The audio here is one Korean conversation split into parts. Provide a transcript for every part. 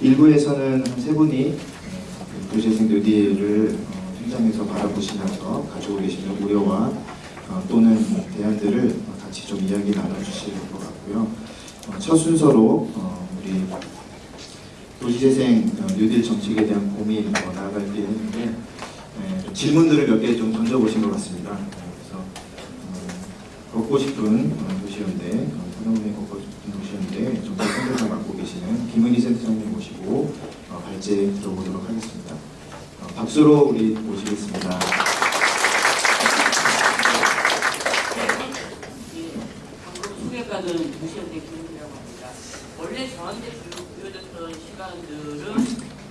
일부에서는 한 세 분이 도시재생 뉴딜을 어, 현장에서 바라보시면서 가지고 계시는 우려와 어, 또는 대안들을 같이 좀 이야기 나눠주실 것 같고요. 어, 첫 순서로 어, 우리 도시재생 어, 뉴딜 정책에 대한 고민 어, 나아갈 게 있는데 예, 좀 질문들을 몇 개 좀 던져보신 것 같습니다. 어, 그래서 어, 걷고 싶은 어, 도시연대, 어, 사동의 걷고 싶은 도시연대 정책 선대사 맡고 계시는 김은희 센터장님 모시고 어, 발제 들어보도록 하겠습니다. 어, 박수로 우리 모시겠습니다. 예, 방금 소개받은 무시연대 김은이라고 합니다. 원래 저한테 주- 주어졌던 시간들은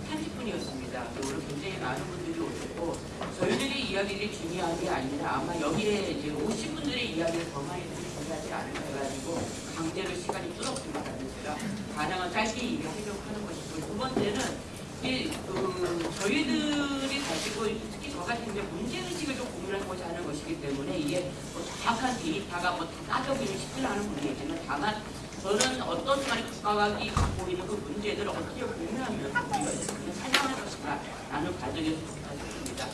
30분이었습니다. 오늘 굉장히 많은 분들이 오셨고 저희들의 이야기를 중요한 게 아니라 아마 여기에 이제 오신 분들의 이야기를 더 많이 들이 중요하지 않을까 해가지고 강제로 시간이 뚫었습니다. 그래서 제가 가능한 짧게 얘기하려고 하는 것이고 두 번째는 이, 그, 저희들이 가지고 특히 저 같은 이제 문제의식을 좀 고민하고자 하는 것이기 때문에 이게 뭐 정확한 데이터가 뭐 다 따져보기 쉽지 않은 문제지만 다만 저는 어떤 순간에 국가가 갖고 있는 그 문제들을 어떻게 고민하면 우리가 이제 살려낼 것인가 라는 과정에서 있습니다.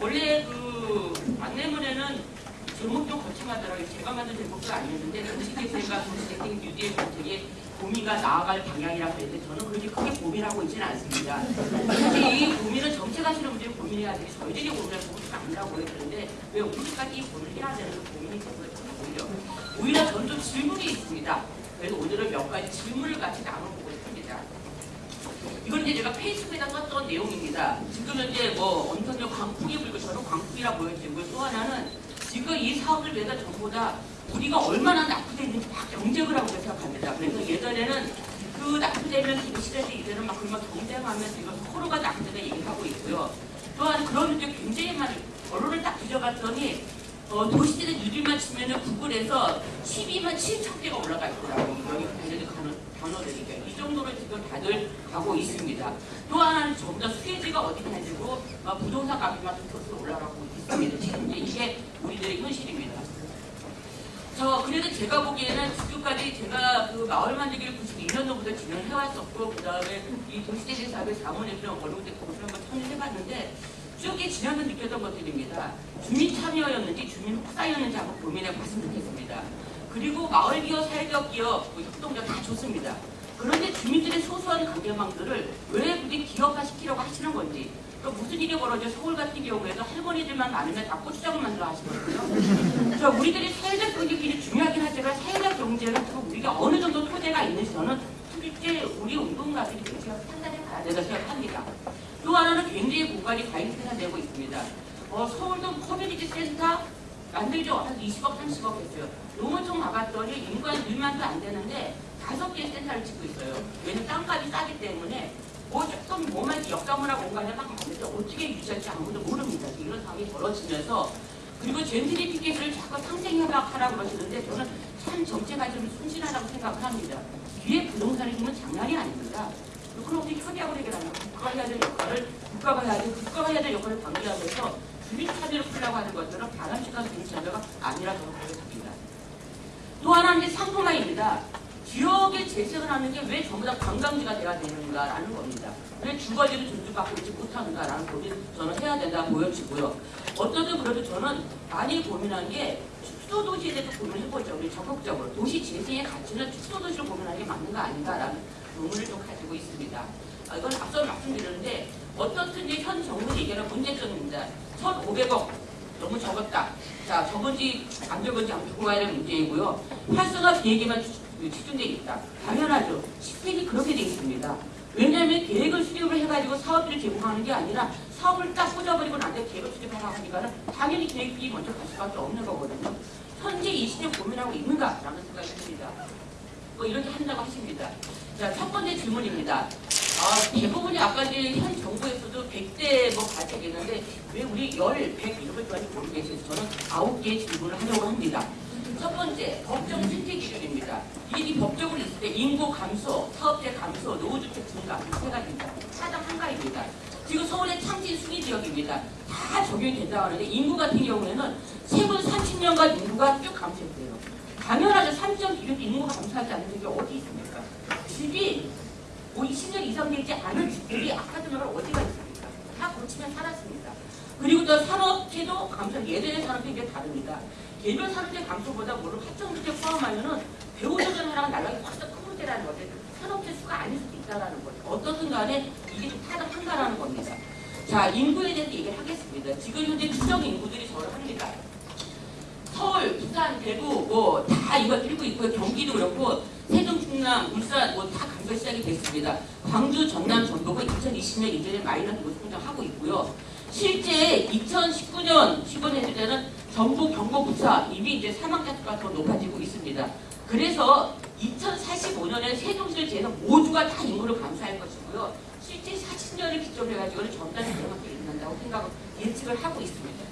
원래 그 안내문에는 제목 좀 거창하더라고요. 제가 만든 제목도 아니었는데 도시재생과 도시재생 뉴딜 정책의 고민과 나아갈 방향이라고 했는데 저는 그렇게 크게 고민하고 있지는 않습니다. 사실 이 고민은 정책하시는 분들이 고민해야 되지 저희들이 고민할 부분이 아니라고 했는데 왜 우리까지 이 고민을 해야 되는 그 고민이 되고요. 오히려 오히려 저는 좀 질문이 있습니다. 그래서 오늘은 몇 가지 질문을 같이 나눠보고 싶습니다. 이건 이제 제가 페이스북에다 썼던 내용입니다. 지금 현재 뭐 엄청난 광풍이 불고 저는 광풍이라 보여지고요. 또 하나는 지금 이 사업을 위해서 전부 다 우리가 얼마나 낙후되는지 다 경쟁을 하고 생각합니다. 그래서 예전에는 그 낙후되면 그 시대에 이제는 막 그런 경쟁하면서 지금 서로가 낙후되다 얘기하고 있고요. 또한 그런 게 굉장히 많이 언론을 딱 뒤져봤더니 어, 도시재생 뉴딜만 치면은 구글에서 12만 7천 개가 올라가 있더라고요. 여기 관련된 단어, 단어들이니까. 이 정도로 지금 다들 가고 있습니다. 또 하나는 다 수혜지가 어디 가지고 어, 부동산 값이만 계속 올라가고 있습니다. 지금 이제 이게 우리들의 현실입니다. 저 그래도 제가 보기에는 지금까지 제가 그 마을 만들기를 92년 도부터 진행해 왔었고 그 다음에 이 도시재생 사업의 자문회장 어려운데 그걸 한번 참여해봤는데 쭉이 지나면 느꼈던 것들입니다. 주민 참여였는지 주민 혹사였는지 한번 고민해 봤으면 좋겠습니다. 그리고 마을 기업, 사회적 기업, 뭐 협동조 다 좋습니다. 그런데 주민들의 소소한 관계망들을 왜 굳이 기업화 시키려고 하시는 건지 그러니까 무슨 일이 벌어져 서울 같은 경우에도 할머니들만 많으면 다 고추장을 만들어 하시거든요. 자, 우리들이 사회적 경제끼리 중요하긴 하지만 사회적 경제는 또 우리가 어느 정도 토대가 있는지 저는 실제 우리 운동가들이 굉장히 판단해 봐야 된다 생각합니다. 또 하나는 굉장히 공간이 과잉 생산되고 있습니다. 어, 서울도 커뮤니티 센터 만들죠. 한 20억, 30억 했어요. 농어촌 가봤더니 인구 1만도 안 되는데 다섯 개의 센터를 짓고 있어요. 왜냐면 땅값이 싸기 때문에 뭐 조금 뭐만 역사문화 공간에 막 만들때 어떻게 유지할지 아무도 모릅니다. 이런 상황이 벌어지면서 그리고 젠트리피케이션을 자꾸 상생협약하라고 그러시는데 저는 참 정체가 좀 순진하다고 생각을 합니다. 뒤에 부동산의 힘은 장난이 아닙니다. 그걸 어떻게 협약을 해결하냐. 국가가 해야 될 역할을 국가가 해야 될, 국가가 해야 될 역할을 방기하면서 주민 참여를 풀려고 하는 것들은 바람직한 주민 참여가 아니라 저는 그렇게 봅니다. 또 하나는 이제 상품화입니다. 지역에 재생을 하는 게 왜 전부 다 관광지가 돼야 되는가라는 겁니다. 왜 주거지를 존중받고 있지 못하는가라는 고민을 저는 해야 된다 보여지고요. 어떠든 그래도 저는 많이 고민한 게 축소 도시에 대해서 고민해보죠. 우리 적극적으로 도시 재생의 가치는 축소 도시를 고민하는 게 맞는가 아닌가라는 의문을 좀 가지고 있습니다. 아, 이건 앞서 말씀드렸는데 어떻든지 현 정부 얘기하는 문제점입니다. 1,500억 너무 적었다. 자, 적은지 안 적은지 두고 가야 될 문제이고요. 활성화 계획에만 집중되어 있다. 당연하죠. 시스템이 그렇게 되어 있습니다. 왜냐하면 계획을 수립을 해가지고 사업비를 제공하는 게 아니라 사업을 딱 꽂아버리고 나한테 계획을 수립하라고 하니까 는 당연히 계획비 먼저 갈 수밖에 없는 거거든요. 현재 이 시대 고민하고 있는가라는 생각이 듭니다. 뭐 이렇게 한다고 하십니다. 자, 첫 번째 질문입니다. 아, 대부분이 아까 이제 현 정부에서도 100대 뭐 발표했는데 왜 우리 10, 100 이런 걸 좋아하지 모르겠어요. 저는 9개의 질문을 하려고 합니다. 첫 번째, 법정 선택 기준입니다. 이 법적으로 있을 때 인구 감소, 사업체 감소, 노후주택 증가 세 가지입니다. 사당 한 가지입니다. 지금 서울의 창진 순위 지역입니다. 다 적용이 된다고 하는데 인구 같은 경우에는 최근 30년간 인구가 쭉 감소했대요. 당연하죠. 30년 기준 인구가 감소하지 않는 게 어디 있습니까? 집이 뭐 20년 이상 보장되지 않은 집들이 아파트마을 어디가 있습니까? 다 고치면 살았습니다. 그리고 또 산업체도 감소, 예전의 산업체 이제 다릅니다. 개별 산업체 감소보다 물론 합성주택 포함하면은 배우조전 하나가 날라기 훨씬 더 큰 문제라는 거죠. 산업체 수가 아닐 수도 있다라는 거죠. 어떻든 간에 이게 좀 타당한가라는 겁니다. 자, 인구에 대해서 얘기를 하겠습니다. 지금 현재 추정 인구들이 저를 합니다. 서울, 부산, 대구 뭐 다 이거 들고 있고요. 경기도 그렇고 세종, 충남, 울산 뭐 다 감소 시작이 됐습니다. 광주, 전남, 전북은 2020년 이전에 마이너스 모습 성장하고 있고요. 실제 2019년 15년 때는 전북, 경북, 부산 이미 이제 사망자 수가 더 높아지고 있습니다. 그래서 2045년에 세종시를 제해서 모두가 다 인구를 감소할 것이고요. 실제 40년을 기점으로 해가지고는 전단이 정확히 일어난다고 생각 예측을 하고 있습니다.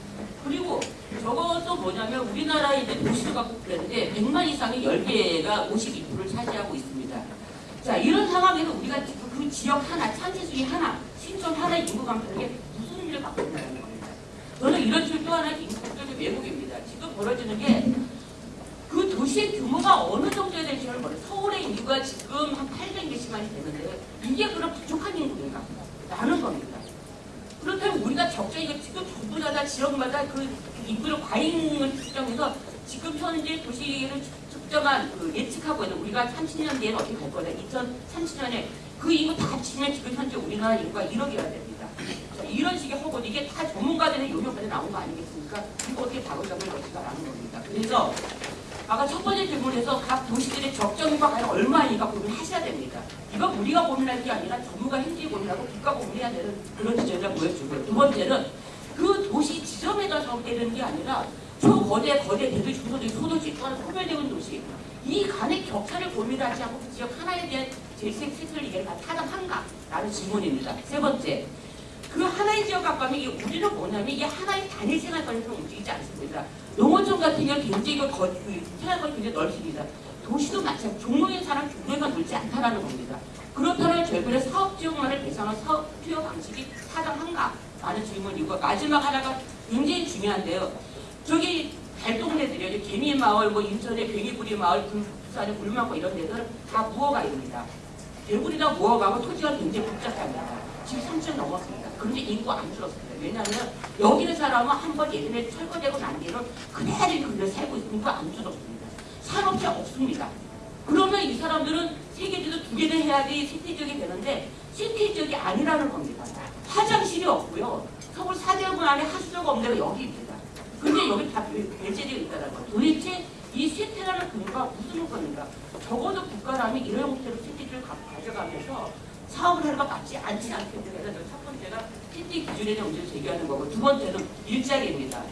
그리고 저것도 뭐냐면 우리나라의 이제 도시를 갖고 그랬는데 100만 이상의 10개가 52%를 차지하고 있습니다. 자 이런 상황에서 우리가 그 지역 하나, 찬세수리 하나, 신촌 하나의 인구 감소에 일을 갖고 있다는 겁니다. 저는 이런 식으로 또 하나의 인구적인 왜곡입니다. 지금 벌어지는 게 그 도시의 규모가 어느 정도에 될지를 모르요 서울의 인구가 지금 한 800몇십만이 되는데 이게 그럼 부족한 인구인가? 라는 겁니다. 그렇다면 우리가 적정히 이거 지금 전부 다 지역마다 그 인구를 과잉을 측정해서 지금 현재 도시를 측정한 그 예측하고 있는 우리가 30년 뒤에는 어떻게 갈 거냐 2030년에 그 인구 다 합치면 지금 현재 우리나라 인구가 1억이어야 됩니다. 자, 이런 식의 허구 이게 다 전문가들의 요령까지 나온 거 아니겠습니까? 이거 어떻게 바로잡을 것인가라는 겁니다. 그래서 아까 첫 번째 질문에서 각 도시들의 적정인구가 과연 얼마인가 고민하셔야 됩니다. 이건 우리가 고민할 게 아니라 전문가 현지 고민하고 국가 고민해야 되는 그런 지점을 보여주고요. 두 번째는 그 도시 지점에다 적되는 게 아니라 초거대 거대 대도시 중소도시 소도시 또한 소멸되는 도시 이 간의 격차를 고민하지 않고 그 지역 하나에 대한 재생 세트를 이게 다 타당한가? 라는 질문입니다. 세 번째 그 하나의 지역 각감이 이게 우리는 뭐냐면 이게 하나의 단일 생활권에서 움직이지 않습니다. 농어촌 같은 경우 굉장히 그 거- 그 생활권이 굉장히 넓습니다. 도시도 마찬가지 종로에 사람 종로에만 놀지 않다라는 겁니다. 그렇다면 결국에 사업 지역만을 대상한 사업 투여 방식이 타당한가? 라는 질문이고 마지막 하나가 굉장히 중요한데요. 저기 달동네들이요. 이제 개미 마을, 뭐 인천의 뱅이부리 마을, 그 부산의 굴망고 이런 데들은 다 무허가입니다. 대구리나 무허가고 토지가 굉장히 복잡합니다. 지금 3천 넘었습니다. 그런데 인구가 안 줄었습니다. 왜냐하면 여기 는 사람은 한 번 예전에 철거되고 난 뒤는 그대로 그대로 살고 있으니까 안 줄었습니다. 산업체 없습니다. 그러면 이 사람들은 세계지도 두 개를 해야지 시티 지역이 되는데 시티 지역이 아니라는 겁니다. 화장실이 없고요. 서울 사대문 안에 하수도가 없는 데가 여기입니다. 근데 여기 다 배- 배제되어 있다는 거. 도대체 이 쇠퇴라는 근거가 무슨 겁니까? 적어도 국가라면 이런 형태로 시티를 가- 가져가면서 사업을 하는 거 맞지 않지 않겠냐. 그래서 첫 번째가 쇠퇴 기준에 대한 문제를 제기하는 거고 두 번째는 일자리입니다.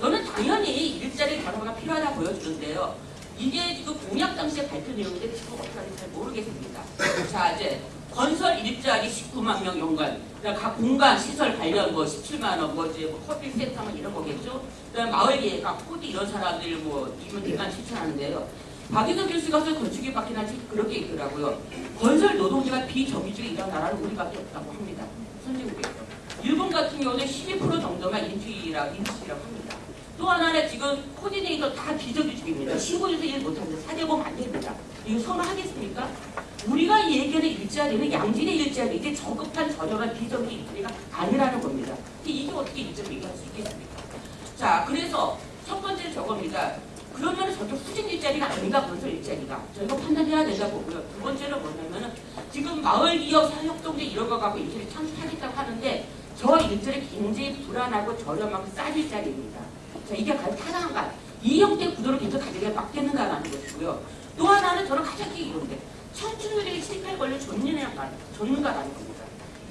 저는 당연히 일자리 변화가 필요하다 보여주는데요. 이게 지금 공약 당시에 발표 내용인데 지금 어떻게 하는지 잘 모르겠습니다. 자 이제 건설 일자리 19만 명 연관, 각 공간 시설 관련 뭐 17만 원, 뭐 이제 뭐 커뮤니티 센터 뭐 이런 거겠죠. 그다음 마을 계획학, 코디 이런 사람들 뭐 이면 대만 실천하는데요. 박인호 교수가 서 건축에 박힌 한지 그렇게 있더라고요. 건설 노동자가 비정규직에 일하는 나라는 우리밖에 없다고 합니다. 선진국에서. 일본 같은 경우는 12% 정도만 인치라, 인치라고 합니다. 또 하나는 지금 코디네이터 다 비정규직입니다. 신고해서 일 못하는데 사대보면 안 됩니다. 이거 선언하겠습니까? 우리가 얘기하는 일자리는 양질의 일자리, 이게 저급한 저렴한 비정규직 일자리가 아니라는 겁니다. 이게 어떻게 일자리 얘기할 수 있겠습니까? 자, 그래서 첫 번째 저겁니다. 그러면 저쪽 수직 일자리가 아닌가 건설 일자리가 저희가 판단해야 된다 보고요. 두 번째는 뭐냐면은 지금 마을 기업 사역동제 이런 거 갖고 일자리 창출하겠다고 하는데 저 일자리 굉장히 불안하고 저렴하고 싼 일자리입니다. 자 이게 가장 타당한가? 이 형태의 구도를 계속 가지게 맞겠는가라는 것이고요. 또 하나는 저는 가장 큰 이유인데 청춘들에게 실패를 걸려 존재하는 존가라는 겁니다.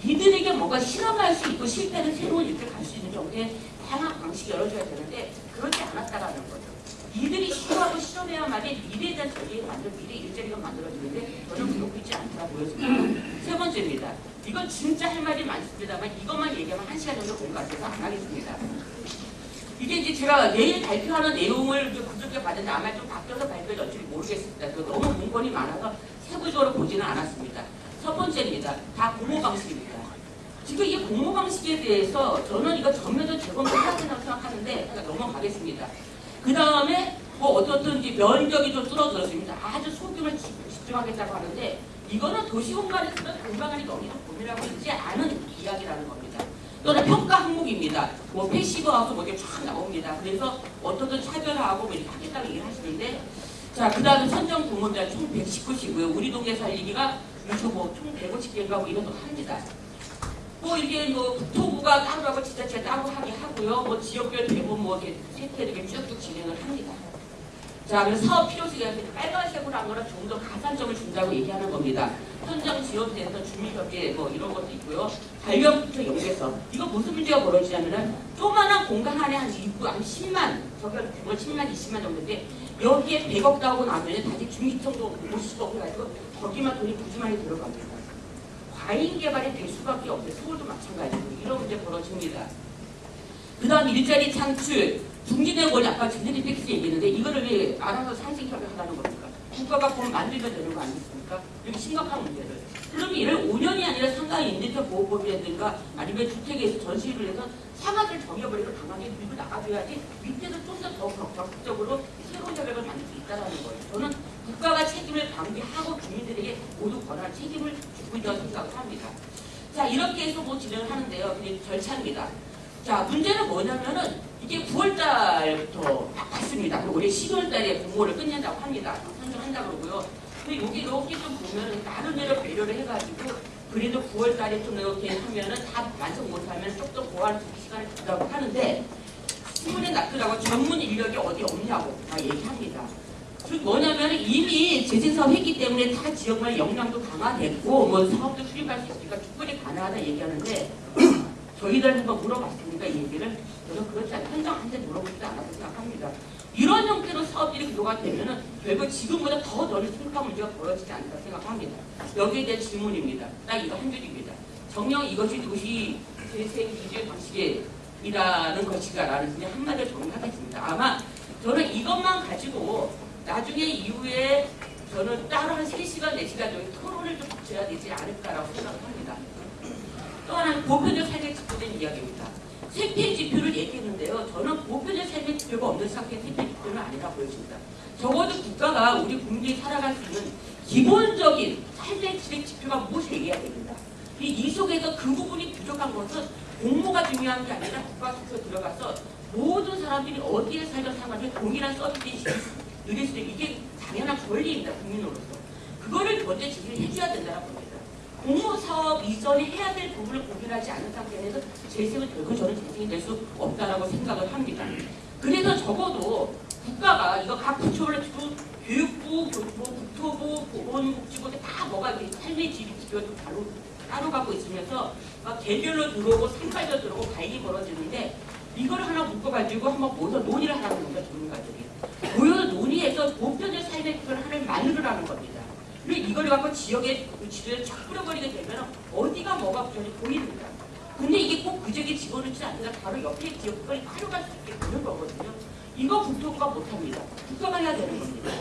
이들에게 뭔가 실험할 수 있고 실패는 새로운 일을 갈 수 있는 정도의 다양한 방식이 열어줘야 되는데 그렇지 않았다라는 거죠. 이들이 시도하고 실험해야만이 미래에 대한 전략을 만들 미래 일자리가 만들어지는데 저는 그렇고 있지 않다 보여집니다. 세 번째입니다. 이건 진짜 할 말이 많습니다만 이것만 얘기하면 한 시간 정도 걸릴 것 같아서 안 하겠습니다. 이게 이제 제가 내일 발표하는 내용을 그저께 봤는데 아마 좀 바뀌어서 발표될지 모르겠습니다. 그 너무 문건이 많아서 세부적으로 보지는 않았습니다. 첫 번째입니다. 다 공모 방식입니다. 지금 이 공모 방식에 대해서 저는 이거 전면적 재검토 해야 된다고 생각하는데 넘어가겠습니다. 그 다음에 뭐 어떻든 이제 면적이 좀 줄어들었습니다. 아주 소규모를 집- 집중하겠다고 하는데 이거는 도시 공간에서는 공간이 너희도 고민하고 있지 않은 이야기라는 겁니다. 또는 평가 항목입니다. 뭐 passive house 뭐 이렇게 쫙 나옵니다. 그래서 어떻든 차별화하고 뭐 이렇게 하겠다고 얘기를 하시는데 자, 그 다음에 선정 부문자 총 119시고요. 우리 동네 살리기가 요즘 뭐총 150개인가 뭐 이런 거 합니다. 뭐 이게 뭐 국토부가 따로 하고 지자체가 따로 하게 하고요. 뭐 지역별 대본 뭐 이렇게 세태되게 쭉쭉 진행을 합니다. 자, 그래서 사업 대해서 빨간색으로 한 거는 좀더 가산점을 준다고 얘기하는 겁니다. 현장 지원돼서 주민협회 뭐 이런 것도 있고요. 발견부터 연계해서 이거 무슨 문제가 벌어지냐면은 조그만한 공간 안에 한 2구, 한 10만, 저기 그거 10만, 20만 정도인데 여기에 100억 나오고 나면 다시 중위청도 50억 해가지고 거기만 돈이 부지런히 들어갑니다. 과잉 개발이 될 수밖에 없어요. 서울도 마찬가지고 이런 문제 벌어집니다. 그 다음 일자리 창출, 중진의 원리 아까 제네리 텍스 얘기했는데 이거를 왜 알아서 상생협을 하라는 겁니까? 국가가 돈 만들면 되는 거 아니겠습니까? 이렇게 심각한 문제를. 그럼 이를 5년이 아니라 상가 임대차 보호법이라든가 아니면 주택에서 전시를 해서 상한을 정해버리고 당하게 밀고 나가줘야지 밑에서 좀 더 적극적으로 새로운 협약을 만들 수 있다는 거예요. 저는 국가가 책임을 방기하고 주민들에게 모두 권한 책임을 주고 있다고 생각을 합니다. 자 이렇게 해서 뭐 진행을 하는데요. 그게 절차입니다. 자 문제는 뭐냐면은 이게 9월달부터 바꿨습니다. 그리고 올해 12월달에 공모를 끝낸다고 합니다. 선정한다 그러고요. 근데 여기 이렇게 좀 보면은 나름대로 배려를 해가지고 그래도 9월달에 좀 이렇게 하면은 다 완성 못하면 조금 더 보완 시간을 준다고 하는데 신문에 납득하고 전문 인력이 어디 없냐고 다 얘기합니다. 그 뭐냐면 이미 재생사업 했기 때문에 타 지역만 역량도 강화됐고 뭐 사업도 수립할 수 있으니까 충분히 가능하다 얘기하는데 저희들 한번 물어봤습니까 이 얘기를. 저는 그렇지 않아요 현장한테 물어보지도 않았다고 생각합니다. 이런 형태로 사업들이 구도가 되면은 결국 지금보다 더 넓은 심각한 문제가 벌어지지 않을까 생각합니다. 여기에 대한 질문입니다. 딱 이거 한 줄입니다. 정녕 이것이 도시 재생 기재 방식이라는 것이다라는 그냥 한마디로 정리하겠습니다. 아마 저는 이것만 가지고 나중에 이후에 저는 따로 한 3시간, 4시간 정도 토론을 좀 붙여야 되지 않을까라고 생각을 합니다. 또 하나는 보편적 삶의 지표된 이야기입니다. 생태 지표를 얘기했는데요. 저는 보편적 삶의 지표가 없는 상태의 생태 지표는 아니라 보여집니다. 적어도 국가가 우리 국민이 살아갈 수 있는 기본적인 삶의 질의 지표가 무엇을 얘기해야 됩니다. 이, 이 속에서 그 부분이 부족한 것은 공모가 중요한 게 아니라 국가 투표 들어가서 모든 사람들이 어디에 살든 상관없이 동일한 서비스 누릴 수 있는 이게 당연한 권리입니다. 국민으로서. 그거를 먼저 지지를 해줘야 된다고 봅니다. 공모사업 이전에 해야 될 부분을 고민하지 않은 상태에서 재생은 결국 저는 재생이 될 수 없다라고 생각을 합니다. 그래서 적어도 국가가 이거 각 주고 교육부, 교육부, 국토부, 보건복지부 다 뭐가 이렇게 삶의 좀 따로, 따로 갖고 있으면서 막 개별로 들어오고 상가별로 들어오고 가입이 벌어지는데 이걸 하나 묶어가지고 한번 모여서 논의를 하라는 겁니다. 전문가들이. 모여서 논의해서 보편적 삶의 기반을 하나를 만들으라는 겁니다. 그리고 이걸 갖고 지역의 그 지도를 쫙 뿌려버리게 되면 어디가 뭐가 부족한지 보입니다. 근데 이게 꼭 그 지역에 집어넣지 않으라 바로 옆에 지역을 활용할 수 있게 되는 거거든요. 이거 국토부가 못합니다. 국가가 해야 되는 겁니다.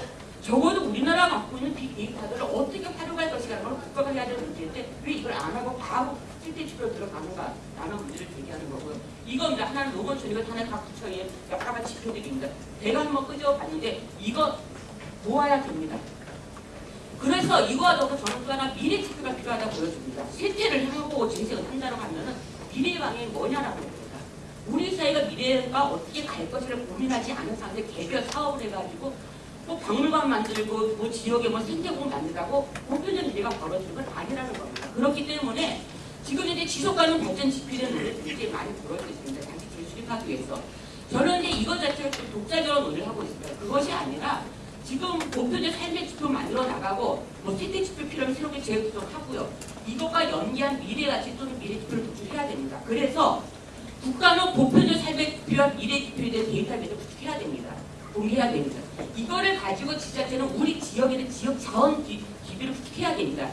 적어도 우리나라가 갖고 있는 빅데이터들을 어떻게 활용할 것이라는 걸 국가가 해야 되는 문제인데 왜 이걸 안 하고 바로 실제 지표로 들어가는가 라는 문제를 제기하는 거고요. 이겁니다. 하나는 노건촌, 이거 하나 각 부처의 여러 가지 지표들입니다. 내가 한번 끄집어봤는데 이거 모아야 됩니다. 그래서 이거와 더불어 저는 또 하나 미래 지표가 필요하다 보여집니다. 실제를 하고 재생을 한다고 하면은 미래 방향이 뭐냐라는 겁니다. 우리 사회가 미래가 어떻게 갈 것을 고민하지 않은 상태 개별 사업을 해가지고 뭐 박물관 만들고 뭐 지역에 뭐 생태공 만들라고 보편적 미래가 벌어지는 건 아니라는 겁니다. 그렇기 때문에 지금 이제 지속 가능 발전 논의가 굉장히 많이 벌어지고 있습니다. 다시 재수립하기 위해서. 저는 이제 이것 자체를 좀 독자적으로 논의를 하고 있습니다. 그것이 아니라 지금 보편적 삶의 지표 만들어 나가고 뭐 세대 지표 필요하면 새롭게 재구성하고요. 이것과 연계한 미래 가치 또는 미래 지표를 도출해야 됩니다. 그래서 국가는 보편적 삶의 지표와 미래 지표에 대한 데이터베이스를 구축해야 됩니다. 공개해야 됩니다. 이거를 가지고 지자체는 우리 지역에 있는 지역 자원 기, 기비를 구축해야 됩니다.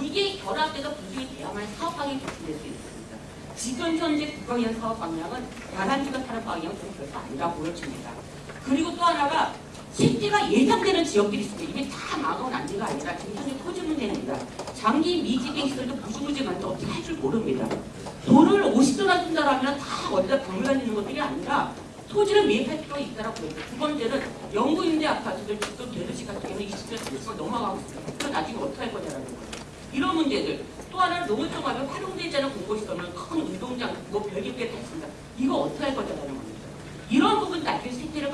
이게 결합돼서 구축이 돼야만 사업 방향이 개선될 수 있습니다. 지금 현재 국가기관 사업 방향은 다단지가 타는 방향은 좀 별로 아니라 보여집니다. 그리고 또 하나가 생태가 예상되는 지역들이 있습니다. 이게 다 막아온 안지가 아니라 현재 토지 문제입니다. 장기 미지경 시설도 많은데 어떻게 할 줄 모릅니다. 돈을 50조나 쓴다라면 다 어디다 박물관 있는 것들이 아니라 토지를 매입할 필요가 있다고 보입니다. 두 번째는 영구 임대 아파트들 지금 대도시 같은 경우는 20년 30년 넘어가고 있습니다. 그럼 나중에 어떻게 할 거냐라는 거예요. 이런 문제들. 또 하나는 농어촌하면 활용되지 않은 공고시설은 큰 운동장, 뭐 별개 게다 있습니다. 이거 어떻게 할 거냐는 겁니다. 이런 부분 생태를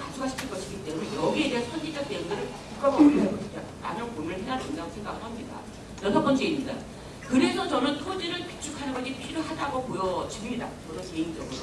가져가시킬 것이기 때문에 여기에 대한 선제적 대응들을 국가가 라는 고민을 해야 된다고 생각합니다. 여섯 번째입니다. 그래서 저는 토지를 비축하는 것이 필요하다고 보여집니다. 저는 개인적으로.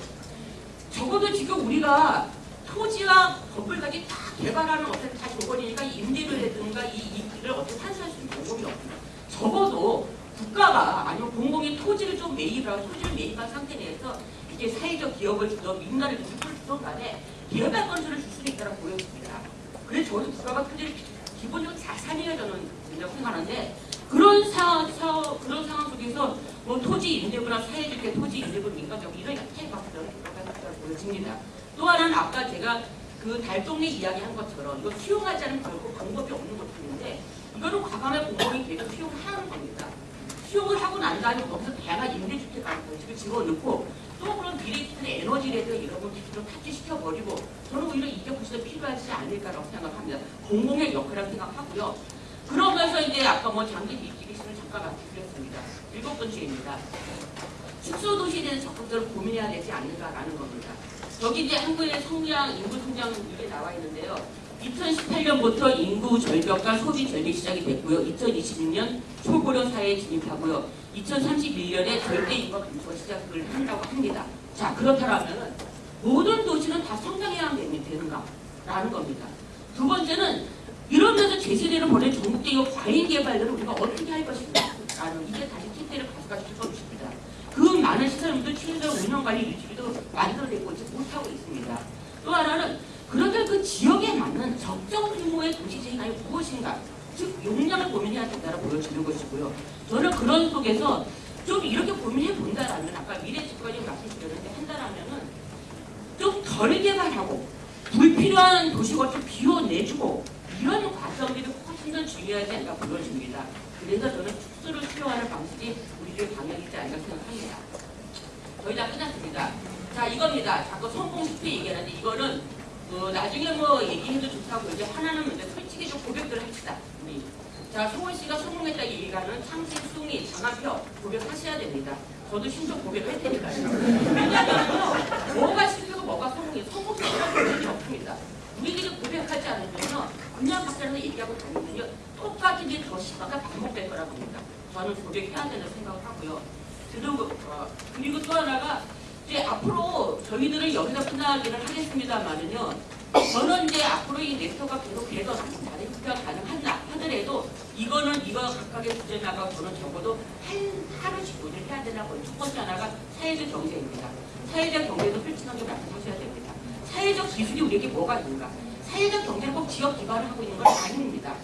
적어도 지금 우리가 토지와 건물까지 다 개발하는 어떤 다 조건이니까 임대료라든가 이 이익을 어떻게 환수할 수 있는 방법이 없습니다. 적어도 국가가 아니면 공공이 토지를 좀 매입하고 토지를 매입한 상태 내에서 이게 사회적 기업을 주든 민간을 주든 간에 개발 건설을 줄 수도 있다고 보여집니다. 그래서 저는 국가가 토지를 기본적으로 자산이라 저는 된다고 생각하는데 그런 상황, 사- 그런 상황 속에서 뭐 토지 임대부나 사회적 토지 임대부 민간적 이런 저는 국가가 보여집니다. 또 하나는 아까 제가 그 달동네 이야기한 것처럼 이거 수용하지 않은 결국 방법이 없는 것들인데 이거는 과감하게 공공이 계속 수용하는 겁니다. 수용을 하고 난 다음에 거기서 다양한 임대주택 같은 것을 집어넣고 또 그런 에너지라든가 이런 걸 기술을 탑재시켜버리고 저는 오히려 이게 훨씬 더 필요하지 않을까라고 생각합니다. 공공의 역할이라고 생각하고요. 그러면서 이제 아까 뭐 장기 시를 잠깐 말씀드렸습니다. 일곱 번째입니다. 축소도시에 대한 적극적으로 고민해야 되지 않을까라는 겁니다. 여기 이제 한국의 성장, 인구 성장 이게 나와 있는데요. 2018년부터 인구 절벽과 소비 절벽이 시작이 됐고요. 2026년 초고령 사회에 진입하고요. 2031년에 절대 인구 감소가 시작을 한다고 합니다. 자 그렇다면 모든 도시는 다 성장해야 되는- 되는가라는 겁니다. 두 번째는 이러면서 제세대로 보낸 전국적인 과잉 개발들을 우리가 어떻게 할 것인가 라는 이게 다시 캔대를 가져가실 것입니다. 그 많은 시설물도 최저 운영관리 유지비도 만들어내고 있지 못하고 있습니다. 또 하나는 그런데 그 지역에 맞는 적정 규모의 도시 재생이 무엇인가 즉 용량을 고민해야 된다고 보여지는 것이고요. 저는 그런 속에서 좀 이렇게 고민해 본다라면 아까 미래 집권이 말씀드렸는데 한다라면은 좀 덜 개발하고 불필요한 도시를 좀 비워내주고 이런 과정들이 훨씬 더 중요하지 않나 보여집니다. 그래서 저는 축소를 수용하는 방식이 우리들의 방향이지 않나 생각합니다. 거의 다 끝났습니다. 자 이겁니다. 자꾸 성공 실패 얘기하는데 이거는 뭐 나중에 뭐 얘기해도 좋다고 이제 하나는 근데 솔직히 좀 고백들을 합시다. 우리. 자 송원 씨가 성공했다 얘기가는 창식, 숭이, 장한표 고백하셔야 됩니다. 저도 신속 고백을 할 테니까요. 왜냐하면 뭐가 실패고 뭐가 성공이 성공이라는 개념이 없습니다. 우리들이 고백하지 않으면요 그냥 밖에서 얘기하고 다니면요 똑같은 게더 시간가 반복될 거라고 봅니다. 저는 고백해야 된다고 생각을 하고요. 그리고, 어, 그리고 또 하나가 이제 앞으로 저희들은 여기서 끝나기를 하겠습니다만은요. 저는 이제 앞으로 이 넥터가 계속 계속 다른 형태가 가능한다 하더라도 이거는 이거 각각의 주제 나가 저는 적어도 한 하루씩 논의를 해야 되라고 첫 번째 하나가 사회적 경제입니다. 사회적 경제도 솔직하게 말씀하셔야 됩니다. 사회적 기술이 우리에게 뭐가 있는가? 사회적 경제는 꼭 지역 기반을 하고 있는 건 아닙니다.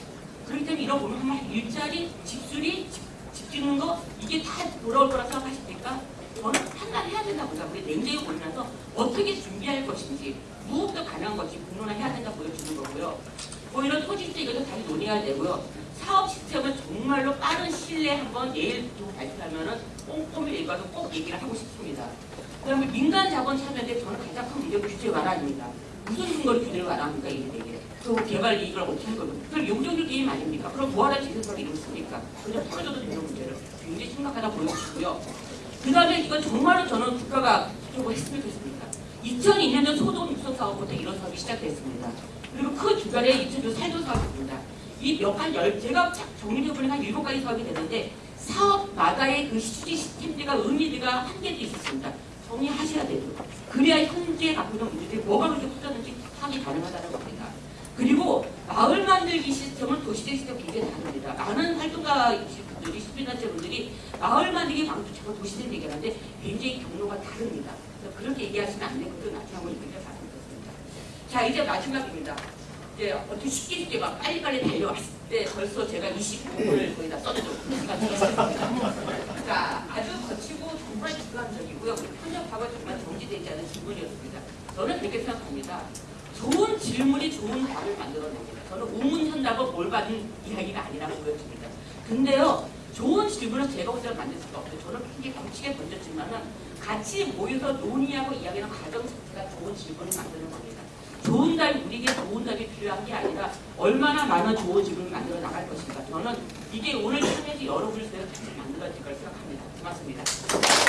그렇기 때문에 이런 보면 한번 일자리, 집수리, 집, 집 짓는 거 이게 다 돌아올 거라 생각하십니까? 저는 판단해야 된다고 봅니다. 우리 냉정히 보면서 어떻게 준비할 것인지 무엇도 가능한 것이 공론화해야 된다 보여주는 거고요. 뭐 이런 주제 이것도 다시 논의해야 되고요. 사업 시스템은 정말로 빠른 시일 내에 한번 내일 좀 발표하면은 꼼꼼히 읽어서 꼭 얘기를 하고 싶습니다. 그 다음에 민간 자본 참여인데 저는 가장 큰 문제가 규제 완화입니다. 무슨 근거로 규제를 완화합니까 이게? 그 개발 이익을 어떻게 할 거예요? 그럼 용적률 게임 아닙니까? 그럼 뭐하러 재생설이 이렇습니까? 그냥 털어줘도 되는 문제를 굉장히 심각하다 보여주시고요. 그 다음에 이건 정말로 저는 국가가 좀 했으면 좋겠습니다. 2002년에 소동 육성 사업부터 이런 사업이 시작됐습니다. 그리고 그 주변에 2000년 살도 사업입니다. 이몇 가지 열 제가 쫙 정리해보니까 한 일곱 가지 사업이 되는데 사업마다의 그 수지 시스템들과 의미들과 한계도 있었습니다. 정리하셔야 돼요. 그래야 현재 갖고 있는 문제들이 뭐가 그렇게 커졌는지 파악이 가능하다는 겁니다. 그리고 마을 만들기 시스템은 도시적 시스템 굉장히 다릅니다. 많은 활동가분들이 시민단체 분들이 마을 만들기 자꾸 도시적 얘기하는데 굉장히 경로가 다릅니다. 그렇게 얘기하시면 안 되고 또 나중에 한번 말씀드렸습니다. 자 이제 마지막입니다. 이제 어떻게 쉽게 쉽게 막 빨리빨리 달려왔을 때 벌써 제가 25분을 거의 다 되었습니다. 자 아주 거치고 정말 주관적이고요. 편협하고 정말 정지되지 않은 질문이었습니다. 저는 그렇게 생각합니다. 좋은 질문이 좋은 답을 만들어냅니다. 저는 우문현답은 뭘 받은 이야기가 아니라고 보여집니다. 근데요, 좋은 질문을 제가 혼자 만들 수가 없어요. 저는 굉장히 굳히게 던졌지만은 같이 모여서 논의하고 이야기하는 과정 자체가 좋은 질문을 만드는 겁니다. 좋은 답이 우리에게 좋은 답이 필요한 게 아니라 얼마나 많은 좋은 질문을 만들어 나갈 것인가. 저는 이게 오늘 참여해서 여러분을 제가 다시 만들어질 걸 생각합니다. 고맙습니다.